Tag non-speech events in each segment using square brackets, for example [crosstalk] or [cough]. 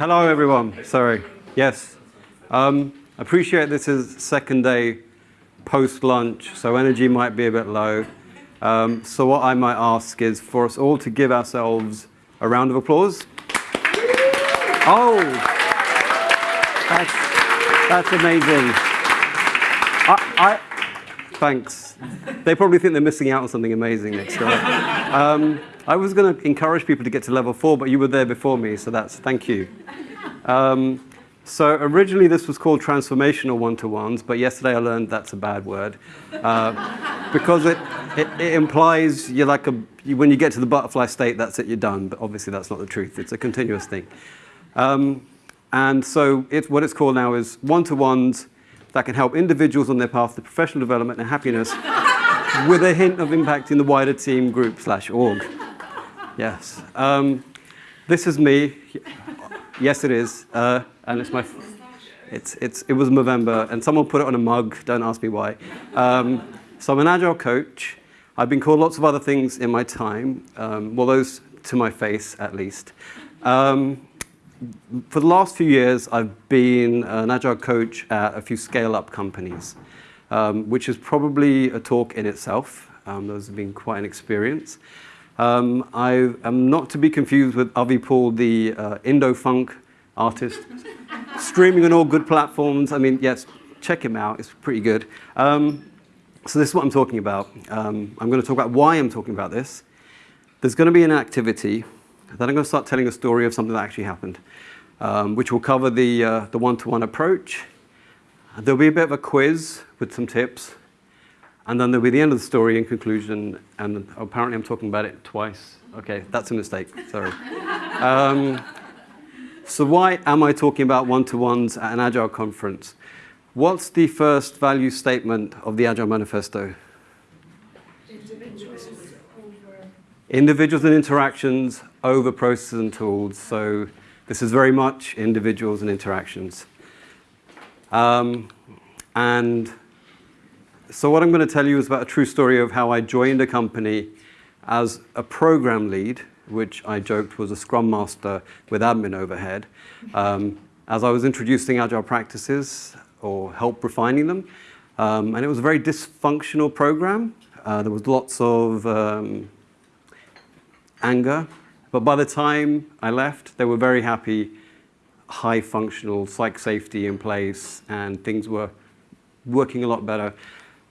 Hello, everyone. Sorry. Yes. Um, appreciate this is second day post-lunch, so energy might be a bit low. Um, so what I might ask is for us all to give ourselves a round of applause. Oh, that's, that's amazing. I, I, thanks. They probably think they're missing out on something amazing next time. Um, I was going to encourage people to get to level four, but you were there before me, so that's thank you. Um, so originally this was called transformational one-to-ones, but yesterday I learned that's a bad word uh, because it, it, it, implies you're like a, when you get to the butterfly state, that's it, you're done. But obviously that's not the truth. It's a continuous thing. Um, and so what it's called now is one-to-ones that can help individuals on their path to professional development and happiness with a hint of impacting the wider team, group, slash org. Yes. Um, this is me. Yes, it is. Uh, and it's my, it's, it's, it was November, and someone put it on a mug. Don't ask me why. Um, so I'm an agile coach. I've been called lots of other things in my time. Um, well, those to my face, at least. Um, for the last few years, I've been an agile coach at a few scale-up companies, um, which is probably a talk in itself. Um, those have been quite an experience. Um, I am not to be confused with Avi Paul, the uh, Indo-funk artist, [laughs] streaming on all good platforms. I mean, yes, check him out. It's pretty good. Um, so this is what I'm talking about. Um, I'm going to talk about why I'm talking about this. There's going to be an activity then I'm going to start telling a story of something that actually happened, um, which will cover the uh, the one-to-one -one approach. There'll be a bit of a quiz with some tips, and then there'll be the end of the story in conclusion, and apparently I'm talking about it twice. Okay, that's a mistake, sorry. [laughs] Um, so why am I talking about one-to-ones at an Agile conference? What's the first value statement of the Agile Manifesto? Individuals and interactions over processes and tools. So this is very much individuals and interactions. Um, and so what I'm going to tell you is about a true story of how I joined a company as a program lead, which I joked was a scrum master with admin overhead, um, as I was introducing agile practices or help refining them. Um, and it was a very dysfunctional program. Uh, there was lots of um, anger. But by the time I left, they were very happy, high functional psych safety in place, and things were working a lot better,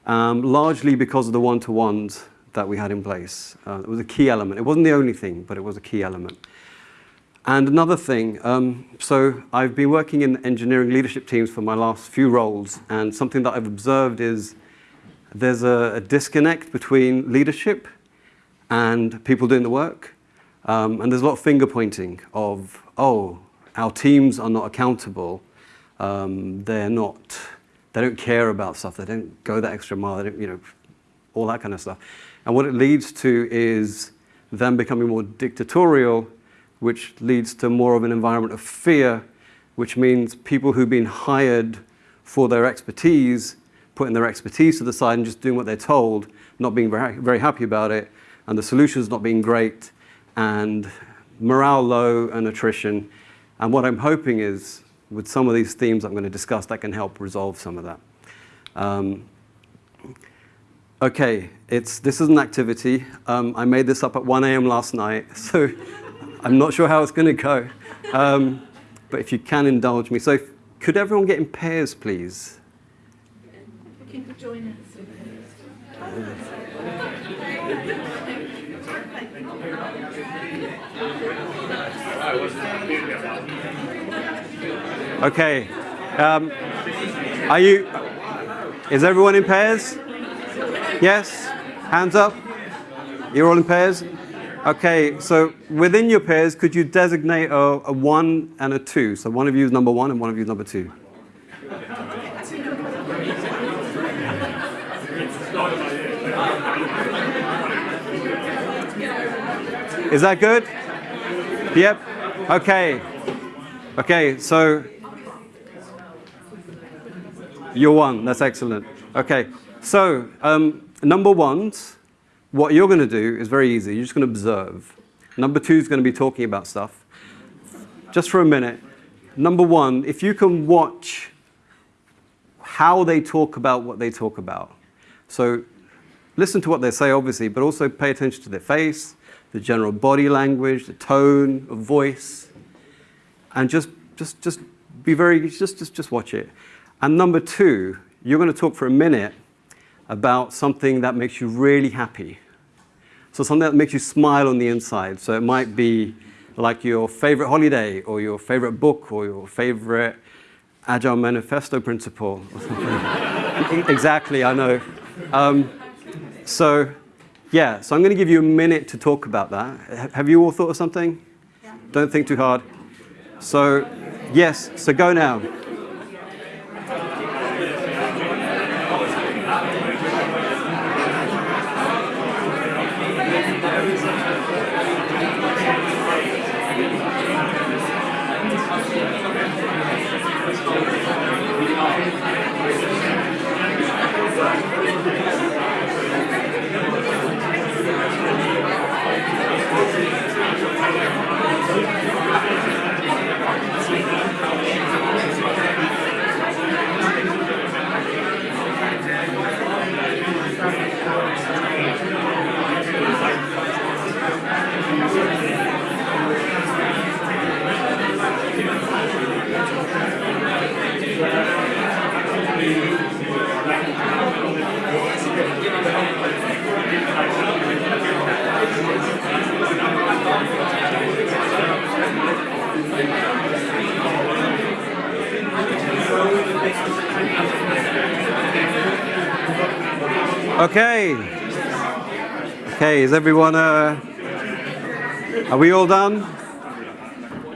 um, largely because of the one-to-ones that we had in place. Uh, it was a key element. It wasn't the only thing, but it was a key element. And another thing, um, so I've been working in engineering leadership teams for my last few roles, and something that I've observed is there's a, a disconnect between leadership and people doing the work. Um, and there's a lot of finger pointing of, oh, our teams are not accountable. Um, they're not, they don't care about stuff. They don't go that extra mile. They don't, you know, all that kind of stuff. And what it leads to is them becoming more dictatorial, which leads to more of an environment of fear, which means people who've been hired for their expertise, putting their expertise to the side and just doing what they're told, not being very, very happy about it, and the solutions not being great, and morale low and attrition. And what I'm hoping is, with some of these themes I'm going to discuss, that can help resolve some of that. Um, okay, it's, this is an activity. Um, I made this up at 1 a.m. last night, [laughs] so I'm not sure how it's going to go. Um, but if you can indulge me. So if, could everyone get in pairs, please? Can you join us? Okay. Um, are you, is everyone in pairs? Yes? Hands up? You're all in pairs? Okay, so within your pairs, could you designate a, a one and a two? So one of you is number one and one of you is number two. Is that good? Yep. Okay. Okay, so you're one. That's excellent. Okay, so um, number ones, what you're going to do is very easy. You're just going to observe. Number two is going to be talking about stuff. Just for a minute, number one, if you can watch how they talk about what they talk about. So listen to what they say, obviously, but also pay attention to their face, the general body language, the tone of voice, and just, just, just be very, just, just, just watch it. And number two, you're going to talk for a minute about something that makes you really happy. So something that makes you smile on the inside. So it might be like your favorite holiday or your favorite book or your favorite Agile Manifesto principle or [laughs] something. exactly, I know. Um, so, yeah, so I'm going to give you a minute to talk about that. Have you all thought of something? Yeah. Don't think too hard. So, yes, so go now. Okay. Okay, is everyone, uh, are we all done?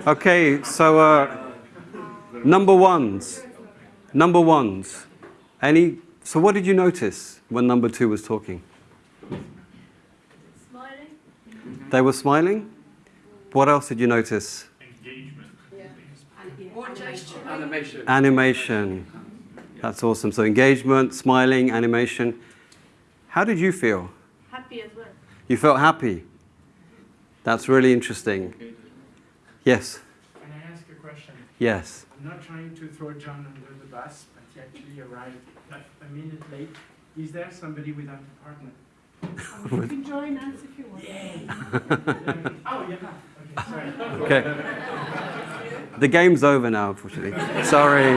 Okay, so uh, number ones. Number ones. Any, so what did you notice when number two was talking? Smiling? They were smiling? What else did you notice? Engagement. Or gesturing? Animation. Animation. That's awesome. So engagement, smiling, animation. How did you feel? Happy as well. You felt happy? That's really interesting. Yes, Can I ask a question? yes. I'm not trying to throw John under the bus, but he actually arrived like a minute late. Is there somebody without a partner? Um, you can join us if you want. [laughs] Oh, yeah. Okay. Okay. The game's over now, unfortunately. Sorry.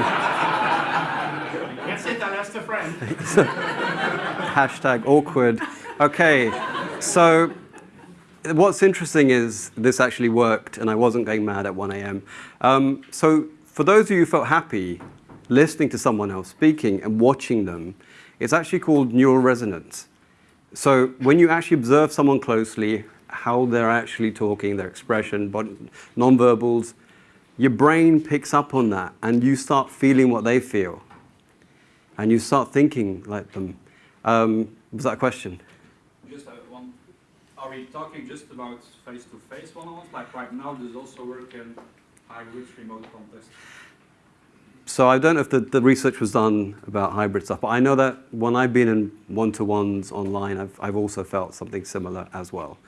That's it, I lost a friend. [laughs] Hashtag awkward. Okay, so what's interesting is this actually worked and I wasn't going mad at 1 a.m. Um, so for those of you who felt happy listening to someone else speaking and watching them, it's actually called neural resonance. So when you actually observe someone closely, how they're actually talking, their expression, nonverbals, your brain picks up on that and you start feeling what they feel. And you start thinking like them. Um, was that a question? Just uh, one. Are we talking just about face-to-face one-on-ones? Like right now, there's also work in hybrid remote contest. So I don't know if the, the research was done about hybrid stuff, but I know that when I've been in one-to-ones online, I've, I've also felt something similar as well.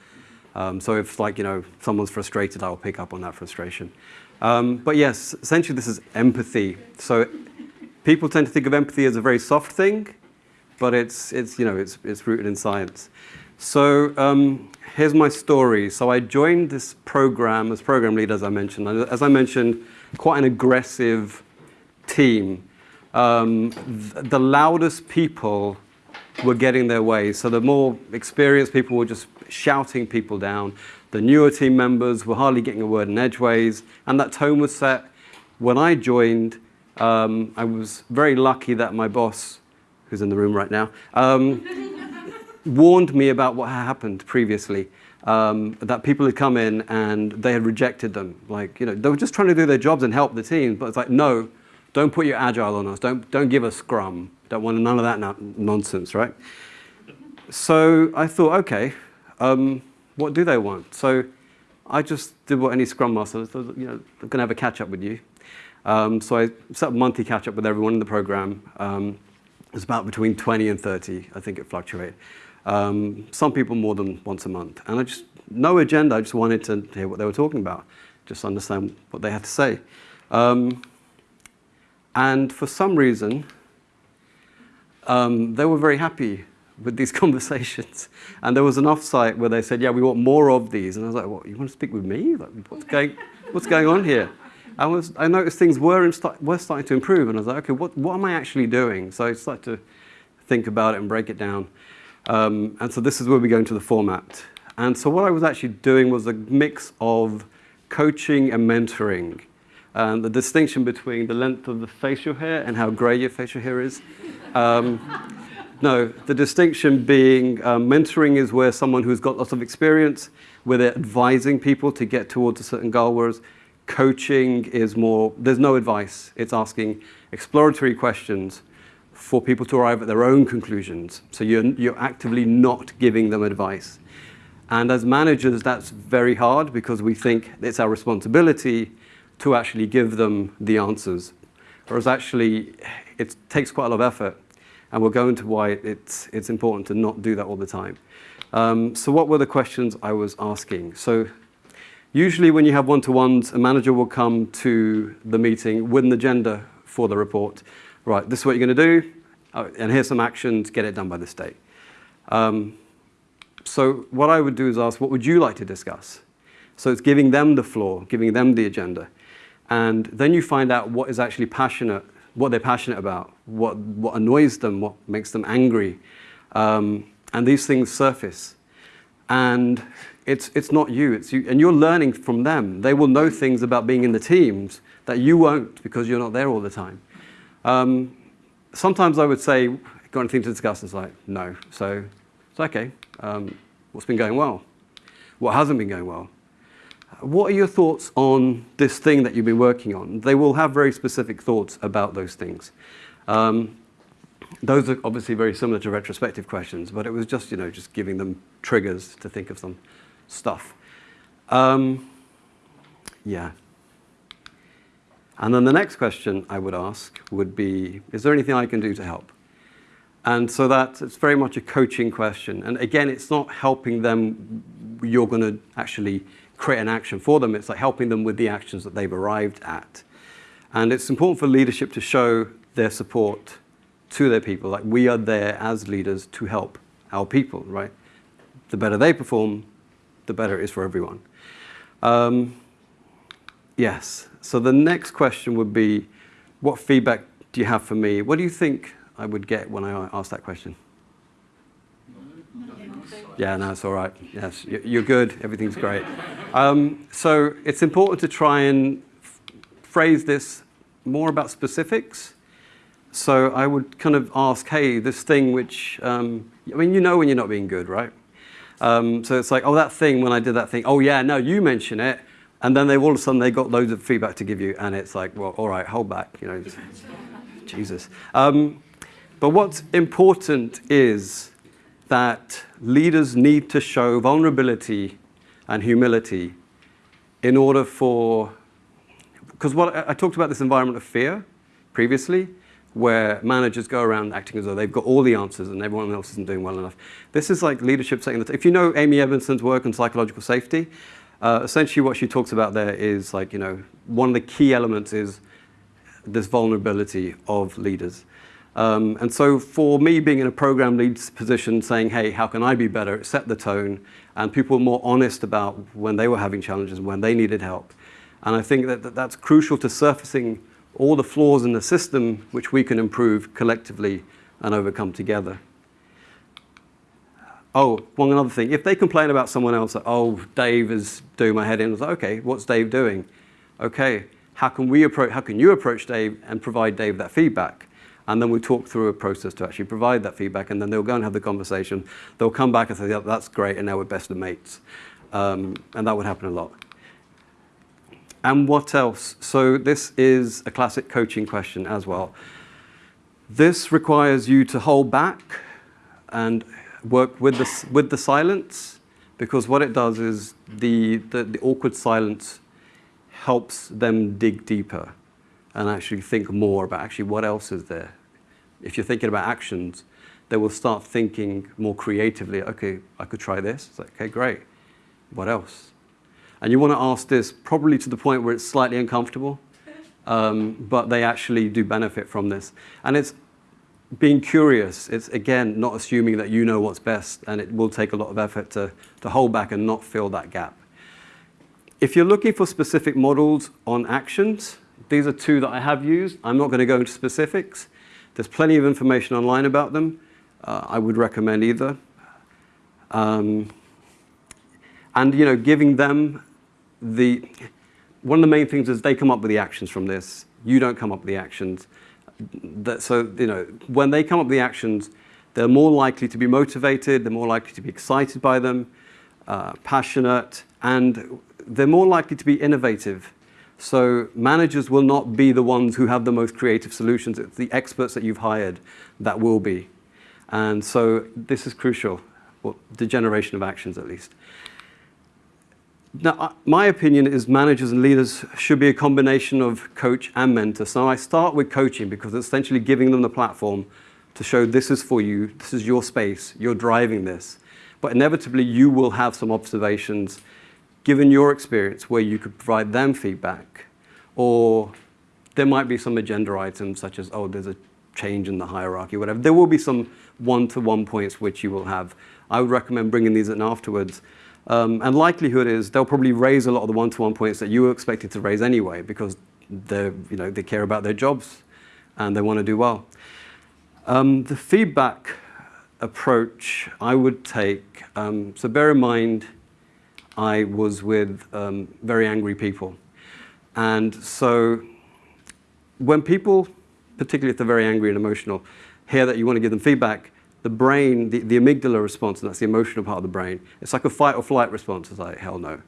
Um, so if like, you know, someone's frustrated, I'll pick up on that frustration. Um, but yes, essentially this is empathy. So people tend to think of empathy as a very soft thing, but it's, it's, you know, it's, it's rooted in science. So um, here's my story. So I joined this program as program lead, as I mentioned. As I mentioned, quite an aggressive team. Um, th- the loudest people were getting their way. So the more experienced people were just shouting people down. The newer team members were hardly getting a word in edgeways. And that tone was set. When I joined, um, I was very lucky that my boss, who's in the room right now, um, warned me about what had happened previously. Um, that people had come in and they had rejected them. Like, you know, they were just trying to do their jobs and help the team, but it's like, no, don't put your agile on us. Don't, don't give us scrum. Don't want none of that no- nonsense, right? So I thought, okay, um, what do they want? So I just did what any scrum master, thought, you know, I'm going to have a catch up with you. Um, so I set a monthly catch up with everyone in the program. It was about between 20 and 30, I think it fluctuated. Um, some people more than once a month. And I just, no agenda, I just wanted to hear what they were talking about, just understand what they had to say. Um, and for some reason, um, they were very happy with these [laughs] conversations. And there was an offsite where they said, yeah, we want more of these. And I was like, what, you want to speak with me? Like, what's, going, what's going on here? I, was, I noticed things were, start, were starting to improve. And I was like, okay, what, what am I actually doing? So I started to think about it and break it down. Um, and so this is where we go into the format. And so what I was actually doing was a mix of coaching and mentoring. And the distinction between the length of the facial hair and how grey your facial hair is. Um, [laughs] no, the distinction being um, mentoring is where someone who's got lots of experience, where they're advising people to get towards a certain goal, whereas coaching is more, there's no advice. It's asking exploratory questions for people to arrive at their own conclusions. So you're, you're actively not giving them advice. And as managers, that's very hard because we think it's our responsibility to actually give them the answers. Whereas actually, it takes quite a lot of effort. And we'll go into why it's, it's important to not do that all the time. Um, so what were the questions I was asking? So usually when you have one-to-ones, a manager will come to the meeting with an agenda for the report. Right, this is what you're going to do, uh, and here's some actions, get it done by this date. Um, so what I would do is ask, what would you like to discuss? So it's giving them the floor, giving them the agenda. And then you find out what is actually passionate, what they're passionate about, what, what annoys them, what makes them angry. Um, and these things surface. And it's, it's not you, it's you, and you're learning from them. They will know things about being in the teams that you won't because you're not there all the time. Um, sometimes I would say, got anything to discuss? It's like, no. So it's okay. Um, what's been going well? What hasn't been going well? What are your thoughts on this thing that you've been working on? They will have very specific thoughts about those things. Um, those are obviously very similar to retrospective questions, but it was just, you know, just giving them triggers to think of some stuff. Um, yeah. And then the next question I would ask would be, is there anything I can do to help? And so that it's very much a coaching question. And again, it's not helping them, you're going to actually create an action for them. It's like helping them with the actions that they've arrived at. And it's important for leadership to show their support to their people. Like we are there as leaders to help our people, right? The better they perform, the better it is for everyone. Um, yes. So the next question would be, what feedback do you have for me? What do you think I would get when I ask that question? Yeah, no, it's all right. Yes, you're good. Everything's great. Um, so it's important to try and phrase this more about specifics. So I would kind of ask, hey, this thing which, um, I mean, you know when you're not being good, right? Um, so it's like, oh, that thing, when I did that thing, oh, yeah, no, you mention it. And then they all of a sudden they got loads of feedback to give you, and it's like, well, all right, hold back, you know, [laughs] Jesus. Um, but what's important is that leaders need to show vulnerability and humility in order for, because what I talked about this environment of fear previously, where managers go around acting as though they've got all the answers and everyone else isn't doing well enough. This is like leadership saying that if you know Amy Edmondson's work on psychological safety, uh, essentially what she talks about there is like, you know, one of the key elements is this vulnerability of leaders. Um, and so for me being in a program lead position saying, hey, how can I be better, set the tone and people were more honest about when they were having challenges and when they needed help. And I think that, that that's crucial to surfacing all the flaws in the system which we can improve collectively and overcome together. Oh, one other thing. If they complain about someone else, that, oh, Dave is doing my head in, I was like, okay, what's Dave doing? Okay, how can we approach, how can you approach Dave and provide Dave that feedback? And then we talk through a process to actually provide that feedback, and then they'll go and have the conversation. They'll come back and say, yeah, that's great, and now we're best of mates. Um, and that would happen a lot. And what else? So this is a classic coaching question as well. This requires you to hold back and work with the, with the silence, because what it does is the, the, the awkward silence helps them dig deeper and actually think more about actually what else is there. If you're thinking about actions, they will start thinking more creatively, okay, I could try this. It's like, okay, great. What else? And you want to ask this probably to the point where it's slightly uncomfortable. um, but they actually do benefit from this. And it's being curious. It's, again, not assuming that you know what's best, and it will take a lot of effort to, to hold back and not fill that gap. If you're looking for specific models on actions, these are two that I have used. I'm not going to go into specifics. There's plenty of information online about them. Uh, I would recommend either. Um, and you know, giving them the one of the main things is they come up with the actions from this. You don't come up with the actions. That, so you know, when they come up with the actions, they're more likely to be motivated. They're more likely to be excited by them, uh, passionate, and they're more likely to be innovative. So managers will not be the ones who have the most creative solutions. It's the experts that you've hired that will be. And so this is crucial, well, the generation of actions at least. Now, my opinion is managers and leaders should be a combination of coach and mentor. So I start with coaching because it's essentially giving them the platform to show this is for you, this is your space, you're driving this. But inevitably, you will have some observations given your experience where you could provide them feedback. Or there might be some agenda items such as, oh, there's a change in the hierarchy, whatever. There will be some one-to-one points which you will have. I would recommend bringing these in afterwards. Um, and likelihood is they'll probably raise a lot of the one-to-one points that you were expected to raise anyway because they you know, they care about their jobs and they want to do well. Um, the feedback approach I would take, um, so bear in mind I was with um, very angry people. And so when people, particularly if they're very angry and emotional, hear that you want to give them feedback, the brain, the, the amygdala response, and that's the emotional part of the brain, it's like a fight or flight response. It's like, hell no.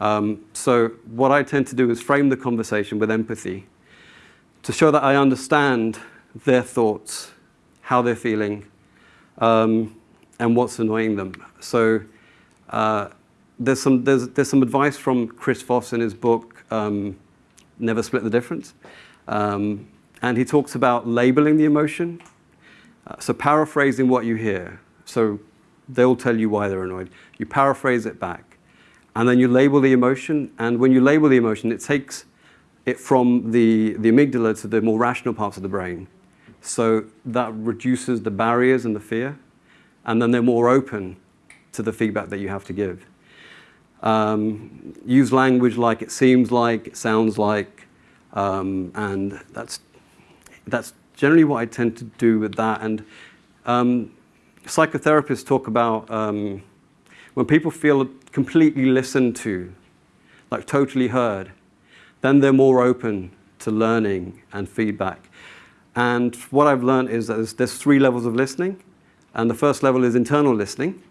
Um, so what I tend to do is frame the conversation with empathy to show that I understand their thoughts, how they're feeling, um, and what's annoying them. So uh, there's some, there's, there's some advice from Chris Voss in his book, um, Never Split the Difference. Um, and he talks about labeling the emotion. Uh, so paraphrasing what you hear. So they'll tell you why they're annoyed. You paraphrase it back. And then you label the emotion. And when you label the emotion, it takes it from the, the amygdala to the more rational parts of the brain. So that reduces the barriers and the fear. And then they're more open to the feedback that you have to give. Um, use language like it seems like, it sounds like, um, and that's, that's generally what I tend to do with that. And um, psychotherapists talk about um, when people feel completely listened to, like totally heard, then they're more open to learning and feedback. And what I've learned is that there's, there's three levels of listening. And the first level is internal listening.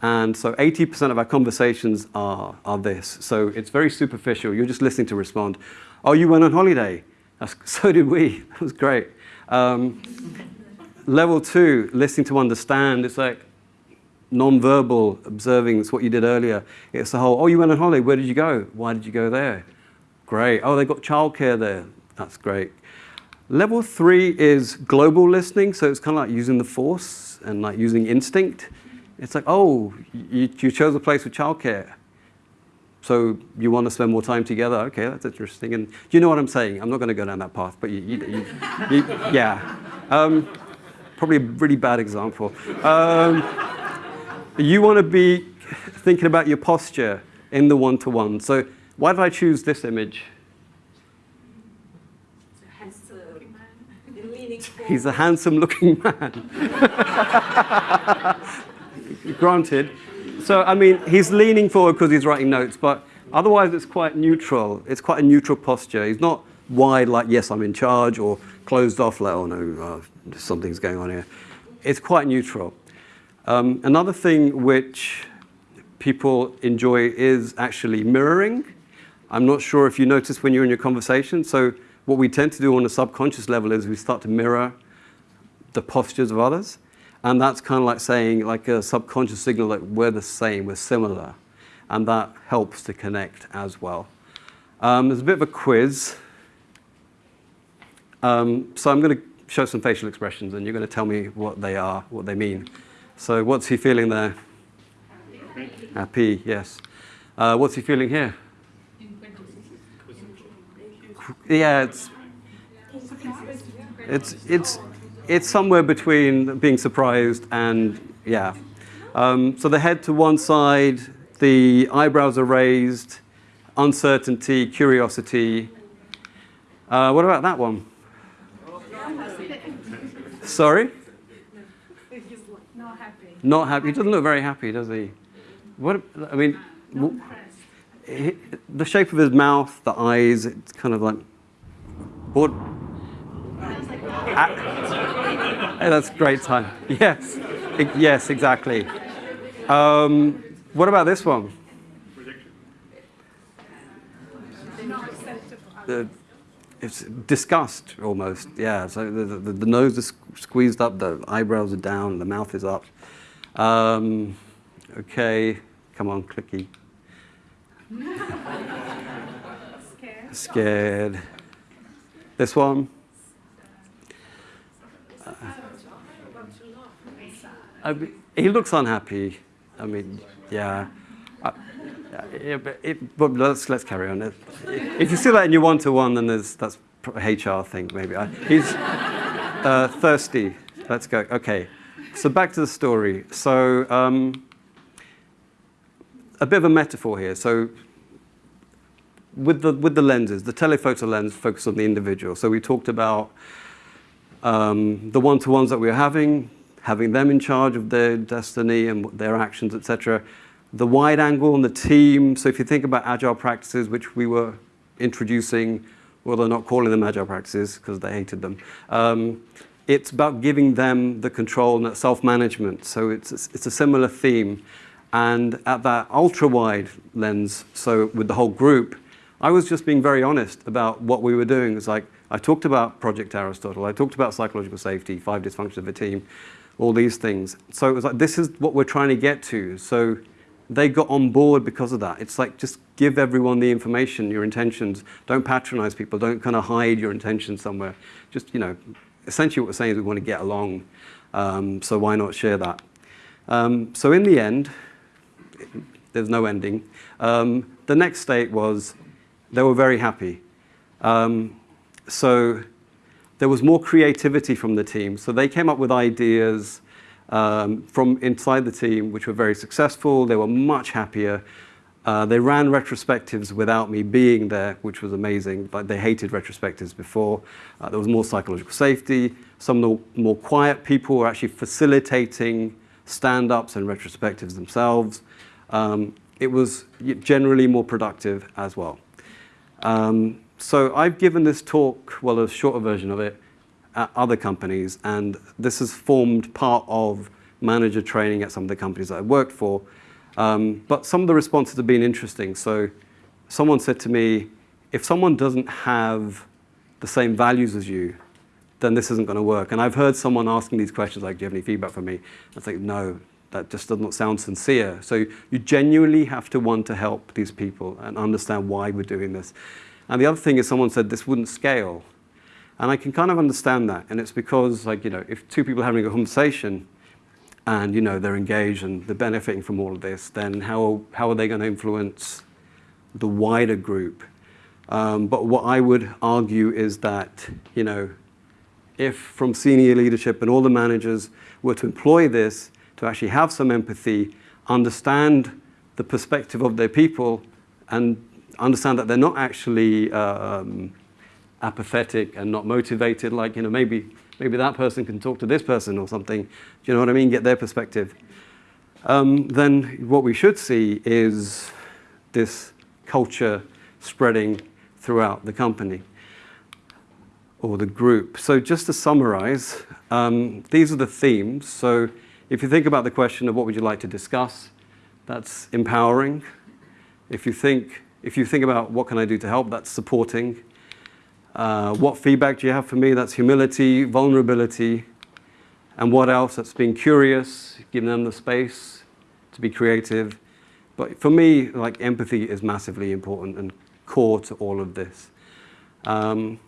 And so 80% of our conversations are, are this. So it's very superficial. You're just listening to respond. Oh, you went on holiday. That's, [laughs] so did we. That was great. Um, level two, listening to understand. It's like non-verbal observing. It's what you did earlier. It's the whole, oh, you went on holiday. Where did you go? Why did you go there? Great. Oh, they got childcare there. That's great. Level three is global listening. So it's kind of like using the force and like using instinct. It's like, oh, you, you chose a place with childcare. So you want to spend more time together? Okay, that's interesting. And you know what I'm saying? I'm not going to go down that path, but you, you, you, yeah. Um, probably a really bad example. Um, you want to be thinking about your posture in the one-to-one. So why did I choose this image? He's a handsome-looking man. [laughs] [laughs] granted. So, I mean, he's leaning forward because he's writing notes, but otherwise it's quite neutral. It's quite a neutral posture. He's not wide like, yes, I'm in charge, or closed off like, oh no, uh, something's going on here. It's quite neutral. Um, another thing which people enjoy is actually mirroring. I'm not sure if you notice when you're in your conversation. So what we tend to do on a subconscious level is we start to mirror the postures of others. And that's kind of like saying, like a subconscious signal that we're the same, we're similar. And that helps to connect as well. Um, there's a bit of a quiz. Um, so I'm going to show some facial expressions, and you're going to tell me what they are, what they mean. So what's he feeling there? Happy, Happy yes. Uh, what's he feeling here? yeah, it's it's it's it's somewhere between being surprised and yeah. Um, so the head to one side, the eyebrows are raised, uncertainty, curiosity. Uh, what about that one? Sorry, Not happy. not happy. He doesn't look very happy, does he? What I mean, he- the shape of his mouth, the eyes, it's kind of like. What? That's great time. [laughs] Yes, yes, exactly. Um, what about this one? The, it's disgust almost. Yeah. So the, the, the nose is squeezed up, the eyebrows are down, the mouth is up. Um, okay, come on, clicky. Scared. [laughs] Scared. This one. I mean, he looks unhappy. I mean, yeah. Uh, yeah, but, it, but let's let's carry on. If- If you see that in your one-to-one, then there's that's HR thing maybe. I, he's uh, thirsty. Let's go. Okay. So back to the story. So um, a bit of a metaphor here. So with the with the lenses, the telephoto lens focuses on the individual. So we talked about um, the one-to-ones that we were having, having them in charge of their destiny and their actions, etc. The wide angle and the team. So if you think about agile practices, which we were introducing, well, they're not calling them agile practices because they hated them. Um, it's about giving them the control and that self-management. So it's it's a similar theme. And at that ultra-wide lens, so with the whole group, I was just being very honest about what we were doing. It's like I talked about Project Aristotle, I talked about psychological safety, five dysfunctions of a team, all these things. So it was like this is what we're trying to get to. So they got on board because of that. It's like just give everyone the information, your intentions. Don't patronize people. Don't kind of hide your intentions somewhere. Just you know, essentially what we're saying is we want to get along. Um, so why not share that? Um, so in the end, there's no ending. Um, the next state was they were very happy. Um, so there was more creativity from the team. So they came up with ideas um, from inside the team, which were very successful. They were much happier. Uh, they ran retrospectives without me being there, which was amazing. But they hated retrospectives before. Uh, there was more psychological safety. Some of the more quiet people were actually facilitating stand-ups and retrospectives themselves. Um, it was generally more productive as well. Um, so I've given this talk, well, a shorter version of it, at other companies, and this has formed part of manager training at some of the companies that I worked for. Um, but some of the responses have been interesting. So someone said to me, if someone doesn't have the same values as you, then this isn't going to work. And I've heard someone asking these questions like, do you have any feedback for me? I think, no, that just doesn't sound sincere. So you genuinely have to want to help these people and understand why we're doing this. And the other thing is someone said this wouldn't scale. And I can kind of understand that. And it's because, like, you know, if two people are having a conversation and, you know, they're engaged and they're benefiting from all of this, then how, how are they going to influence the wider group? Um, but what I would argue is that, you know, if from senior leadership and all the managers were to employ this, to actually have some empathy, understand the perspective of their people, and understand that they're not actually um, apathetic and not motivated. Like you know, maybe maybe that person can talk to this person or something. Do you know what I mean? Get their perspective. Um, then what we should see is this culture spreading throughout the company or the group. So just to summarize, um, these are the themes. So if you think about the question of what would you like to discuss, that's empowering. If you think, if you think about what can I do to help, that's supporting. Uh, what feedback do you have for me? That's humility, vulnerability. And what else? That's being curious, giving them the space to be creative. But for me, like empathy is massively important and core to all of this. Um,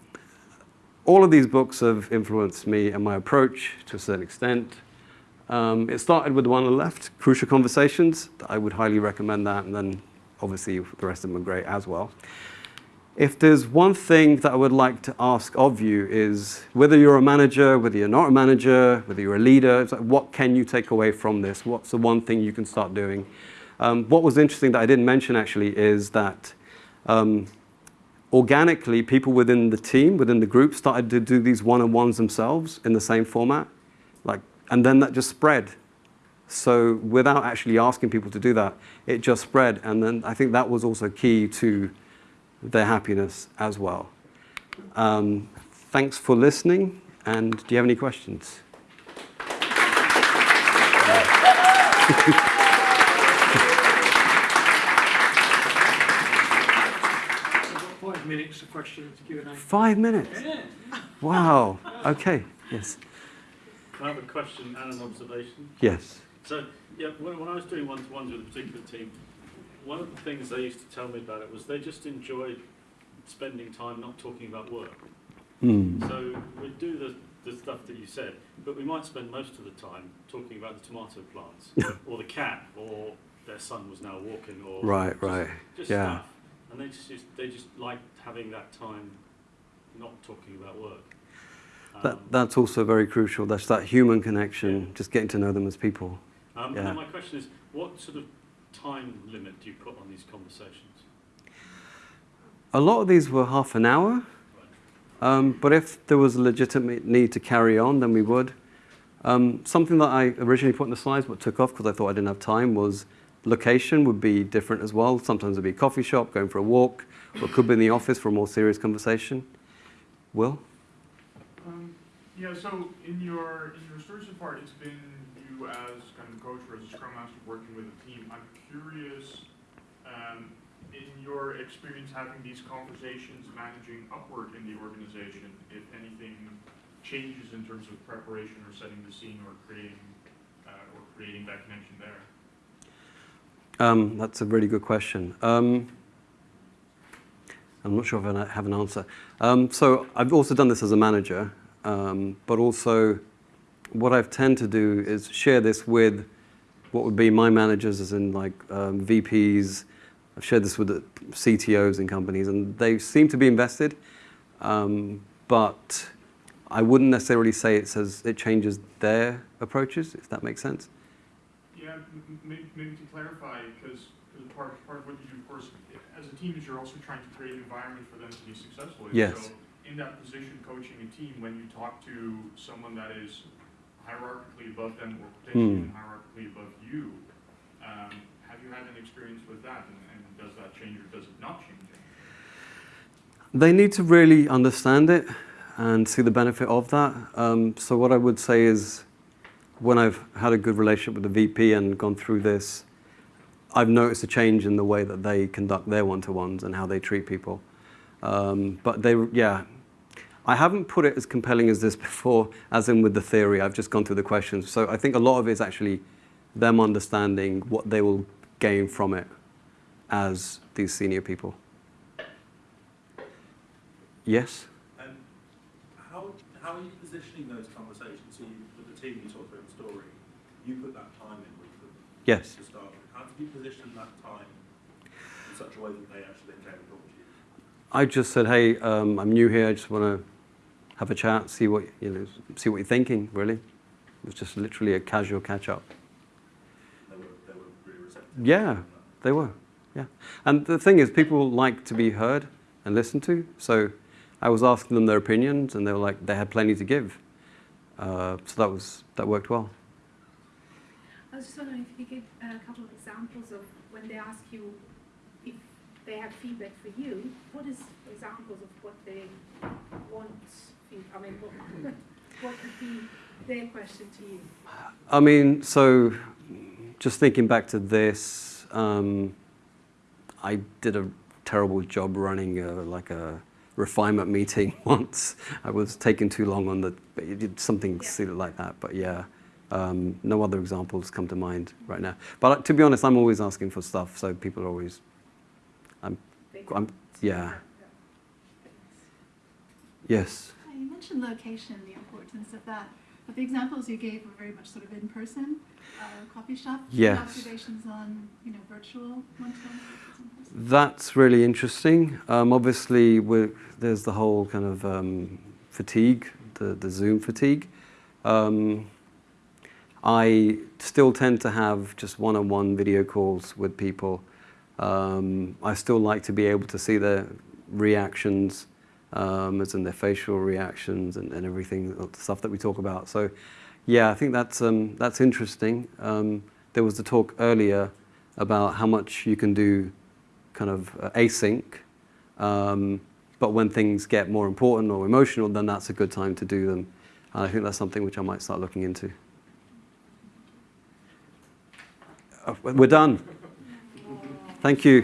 all of these books have influenced me and my approach to a certain extent. Um, it started with the one on the left, Crucial Conversations. I would highly recommend that, and then obviously the rest of them are great as well. If there's one thing that I would like to ask of you is whether you're a manager, whether you're not a manager, whether you're a leader, like, what can you take away from this? What's the one thing you can start doing? Um, what was interesting that I didn't mention actually is that um, organically people within the team, within the group, started to do these one-on-ones themselves in the same format, like, and then that just spread. So without actually asking people to do that, it just spread, and then I think that was also key to their happiness as well. Um, thanks for listening, and do you have any questions? Five minutes of questions, Q and A. Five minutes. Wow. Okay. Yes. I have a question and an observation. Yes. So, yeah, when, when I was doing one-to-ones with a particular team, one of the things they used to tell me about it was they just enjoyed spending time not talking about work. Hmm. So we'd do the, the stuff that you said, but we might spend most of the time talking about the tomato plants, or the cat, or their son was now walking, or Right. just, Right. just Yeah. stuff. And they just, just they just liked having that time, not talking about work. That, Um, that's also very crucial. That's that human connection, just getting to know them as people. Um, And Yeah. then my question is, what sort of time limit do you put on these conversations? A lot of these were half an hour, um, but if there was a legitimate need to carry on, then we would. Um, something that I originally put in the slides but took off because I thought I didn't have time was location would be different as well. Sometimes it'd be a coffee shop, going for a walk, or it could be in the office for a more serious conversation. Will? Um, yeah, so in your in your story so far, it's been you as kind of coach or as a scrum master working with a team. I'm curious, um, in your experience having these conversations, managing upward in the organization, if anything changes in terms of preparation or setting the scene or creating uh, or creating that connection there. Um, that's a really good question. Um, I'm not sure if I have an answer. Um, so I've also done this as a manager, um, but also what I've tend to do is share this with what would be my managers, as in like um, VPs. I've shared this with the CTOs in companies, and they seem to be invested. Um, but I wouldn't necessarily say it says it changes their approaches, if that makes sense. Yeah, maybe, maybe to clarify, because part, part of what you do, of course, as a team is you're also trying to create an environment for them to be successful. in. Yes. So in that position, coaching a team, when you talk to someone that is hierarchically above them or potentially even hierarchically above you, um, have you had an experience with that? And, and does that change or does it not change? They need to really understand it and see the benefit of that. Um, so what I would say is, when I've had a good relationship with the VP and gone through this, I've noticed a change in the way that they conduct their one-to-ones and how they treat people. Um, but they, yeah, I haven't put it as compelling as this [laughs] before, as in with the theory. I've just gone through the questions. So I think a lot of it is actually them understanding what they will gain from it as these senior people. Yes. And how, how are you positioning those conversations? So you, with the team you talked about the story, you put that time in with them Yes. to start with. How did you position that time in such a way that they actually then came and talked to you? I just said, hey, um, I'm new here. I just want to have a chat, see what you know, see what you're thinking. Really, it was just literally a casual catch up. They were, they were really receptive. Yeah, they were. Yeah, and the thing is, people like to be heard and listened to. So I was asking them their opinions, and they were like, they had plenty to give. Uh, so that was that worked well. I was just wondering if you could give a couple of examples of when they ask you if they have feedback for you, what is examples of what they want, I mean, what, what would be their question to you? I mean, so just thinking back to this, um, I did a terrible job running a, like a refinement meeting [laughs] once. I was taking too long on the, it did something Yeah. silly like that. But yeah, um, no other examples come to mind right now. But uh, to be honest, I'm always asking for stuff, so people are always, They I'm, yeah, yes. Mentioned location, the importance of that. But the examples you gave were very much sort of in person, uh, coffee shop. Yes. Observations on, you know, virtual one-to-one. That's really interesting. Um, obviously, we're, there's the whole kind of um, fatigue, the, the Zoom fatigue. Um, I still tend to have just one-on-one video calls with people. Um, I still like to be able to see their reactions, um, as in their facial reactions and, and everything, stuff that we talk about. So, yeah, I think that's um, that's interesting. Um, there was the talk earlier about how much you can do, kind of uh, async. Um, but when things get more important or emotional, then that's a good time to do them. And I think that's something which I might start looking into. Uh, We're done. Thank you.